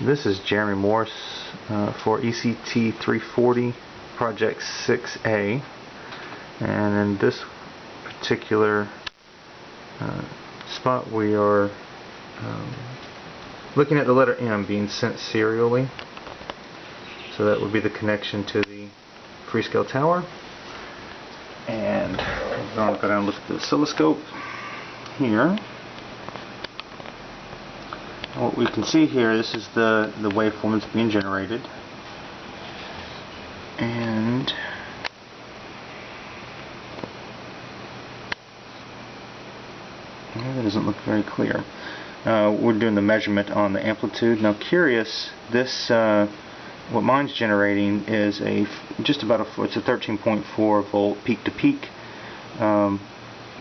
This is Jeremy Morse uh, for ECT 340 Project 6A and in this particular uh, spot we are um, looking at the letter M being sent serially. So that would be the connection to the Freescale tower. And I'm going to go down and look at the oscilloscope here what we can see here, this is the, the waveform that's being generated. And that doesn't look very clear. Uh, we're doing the measurement on the amplitude. Now curious, this uh, what mine's generating is a just about a it's a 13.4 volt peak to peak um,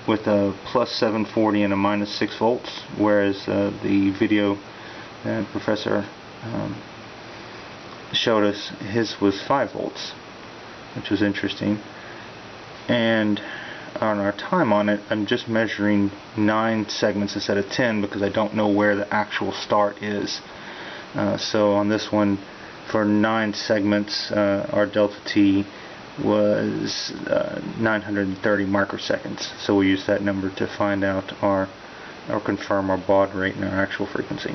with a plus 740 and a minus 6 volts whereas uh, the video professor um, showed us his was 5 volts which was interesting. And on our time on it I'm just measuring 9 segments instead of 10 because I don't know where the actual start is. Uh, so on this one for 9 segments uh, our delta T was uh, 930 microseconds. So we use that number to find out our or confirm our baud rate and our actual frequency.